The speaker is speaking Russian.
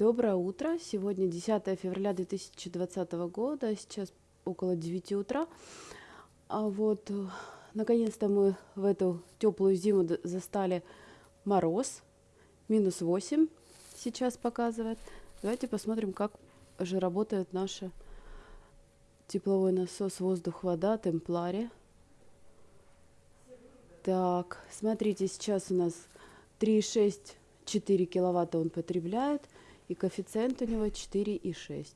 Доброе утро. Сегодня 10 февраля 2020 года. Сейчас около 9 утра. А вот наконец-то мы в эту теплую зиму застали мороз. Минус 8 сейчас показывает. Давайте посмотрим, как же работает наш тепловой насос воздух-вода Темплари. Так, смотрите, сейчас у нас 3,6 4 киловатта он потребляет, и коэффициент у него 4,6.